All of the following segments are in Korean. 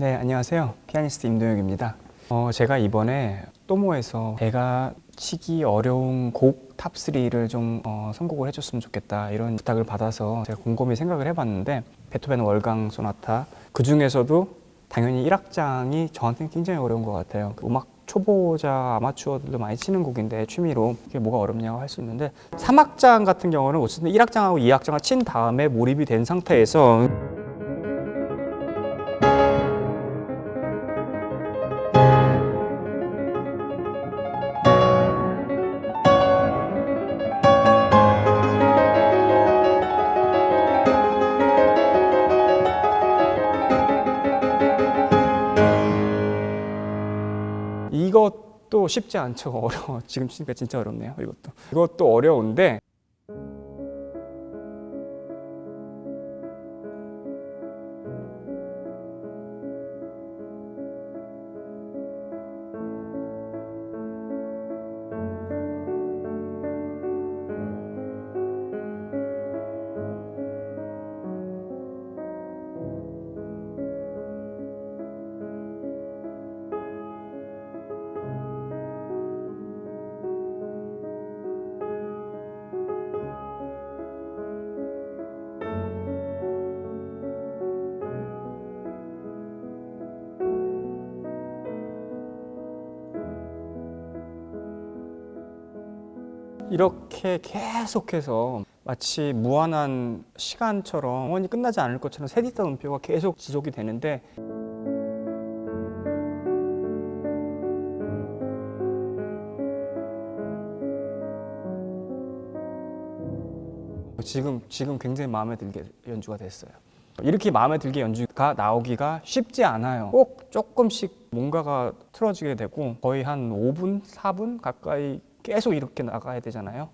네, 안녕하세요. 피아니스트 임동혁입니다. 어, 제가 이번에 또모에서 제가 치기 어려운 곡 top3를 좀 어, 선곡을 해줬으면 좋겠다 이런 부탁을 받아서 제가 곰곰이 생각을 해봤는데 베토벤 월광 소나타 그 중에서도 당연히 1악장이 저한테는 굉장히 어려운 것 같아요. 그 음악 초보자 아마추어들도 많이 치는 곡인데 취미로 이게 뭐가 어렵냐고 할 수 있는데 3악장 같은 경우는 어쨌든 1악장하고 2악장을 친 다음에 몰입이 된 상태에서 쉽지 않죠. 어려워. 지금 치니까 진짜 어렵네요. 이것도. 이것도 어려운데 이렇게 계속해서 마치 무한한 시간처럼 영원히 끝나지 않을 것처럼 세디타 음표가 계속 지속이 되는데 지금 지금 굉장히 마음에 들게 연주가 됐어요. 이렇게 마음에 들게 연주가 나오기가 쉽지 않아요. 꼭 조금씩 뭔가가 틀어지게 되고 거의 한 5분, 4분 가까이 계속 이렇게 나가야 되잖아요.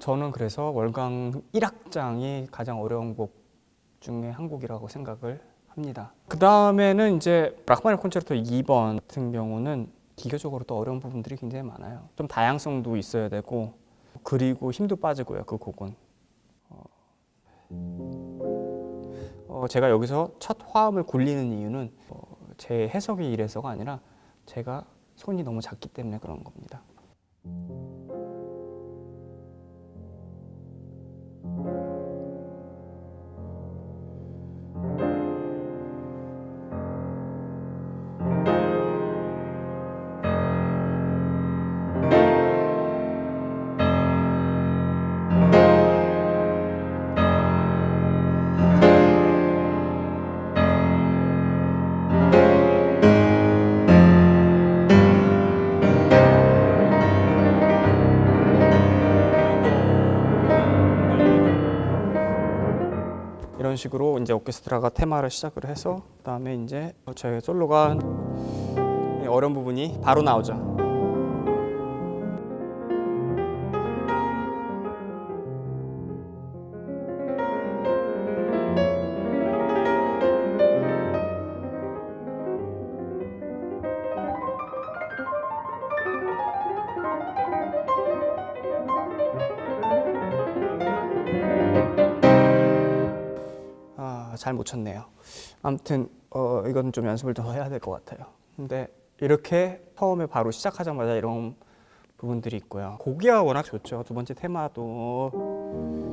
저는 그래서 월강 1악장이 가장 어려운 곡 중에 한 곡이라고 생각을 합니다. 그 다음에는 이제 라흐마니노프 콘체르토 2번 같은 경우는 기교적으로 또 어려운 부분들이 굉장히 많아요. 좀 다양성도 있어야 되고 그리고 힘도 빠지고요. 그 곡은. 어, 제가 여기서 첫 화음을 굴리는 이유는 어, 제 해석이 이래서가 아니라 제가 손이 너무 작기 때문에 그런 겁니다. Música 이런 식으로 이제 오케스트라가 테마를 시작을 해서 그다음에 이제 저희 솔로가 어려운 부분이 바로 나오죠. 잘 못 쳤네요. 아무튼 어, 이건 좀 연습을 더 해야 될 것 같아요. 근데 이렇게 처음에 바로 시작하자마자 이런 부분들이 있고요. 고기가 워낙 좋죠. 두 번째 테마도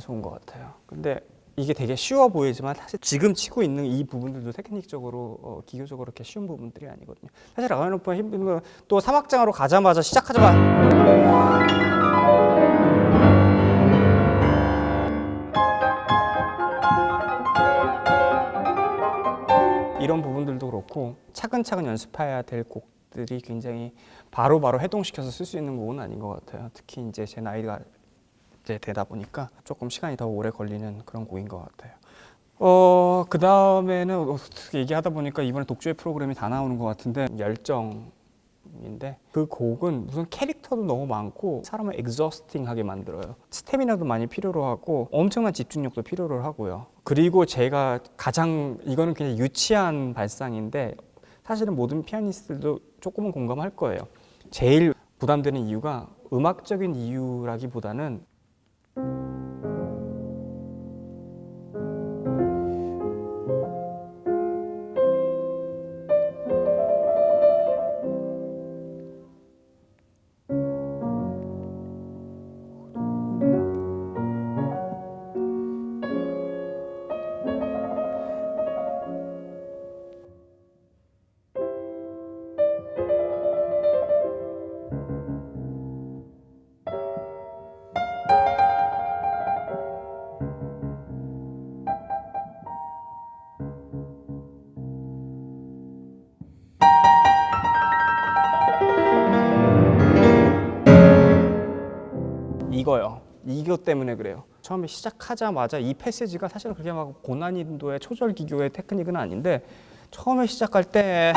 좋은 것 같아요. 근데 이게 되게 쉬워 보이지만 사실 지금 치고 있는 이 부분들도 테크닉적으로 어, 기교적으로 이렇게 쉬운 부분들이 아니거든요. 사실 라가노프가 힘든 건 또 사막장으로 가자마자 시작하자마자 이런 부분들도 그렇고 차근차근 연습해야 될 곡들이 굉장히 바로바로 해동시켜서 쓸 수 있는 곡은 아닌 것 같아요. 특히 이제 제 나이가 이제 되다 보니까 조금 시간이 더 오래 걸리는 그런 곡인 것 같아요. 어, 그 다음에는 어떻게 얘기하다 보니까 이번에 독주의 프로그램이 다 나오는 것 같은데 열정인데 그 곡은 무슨 캐릭터도 너무 많고 사람을 엑저스팅하게 만들어요. 스태미나도 많이 필요로 하고 엄청난 집중력도 필요로 하고요. 그리고 제가 가장 이거는 그냥 유치한 발상인데 사실은 모든 피아니스트들도 조금은 공감할 거예요. 제일 부담되는 이유가 음악적인 이유라기보다는 thank you 이거요. 이것 때문에 그래요. 처음에 시작하자마자 이 패시지가 사실은 그렇게 막 고난이도의 초절 기교의 테크닉은 아닌데 처음에 시작할 때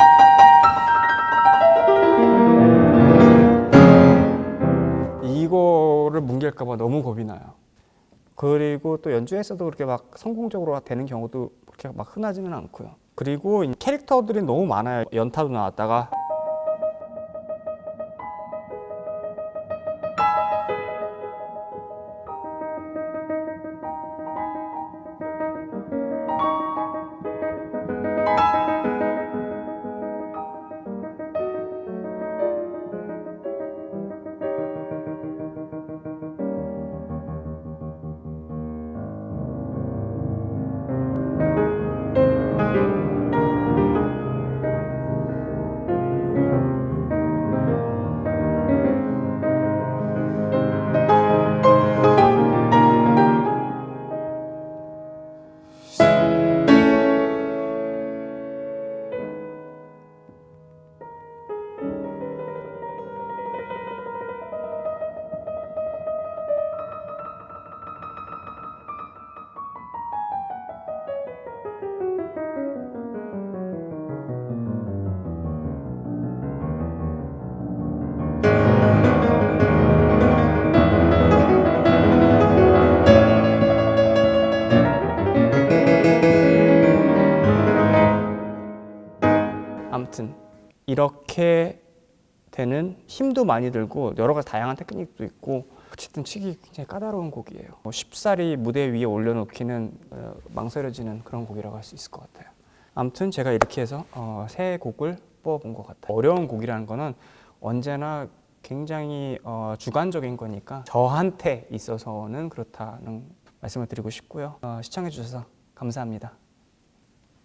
이거를 뭉갤까 봐 너무 겁이 나요. 그리고 또 연주에서도 그렇게 막 성공적으로 되는 경우도 그렇게 막 흔하지는 않고요. 그리고 이 캐릭터들이 너무 많아요. 연타도 나왔다가 아무튼 이렇게 되는 힘도 많이 들고 여러 가지 다양한 테크닉도 있고 어쨌든 치기 굉장히 까다로운 곡이에요. 뭐 쉽사리 무대 위에 올려놓기는 어, 망설여지는 그런 곡이라고 할 수 있을 것 같아요. 아무튼 제가 이렇게 해서 어, 세 곡을 뽑아본 것 같아요. 어려운 곡이라는 거는 언제나 굉장히 어, 주관적인 거니까 저한테 있어서는 그렇다는 말씀을 드리고 싶고요. 어, 시청해 주셔서 감사합니다.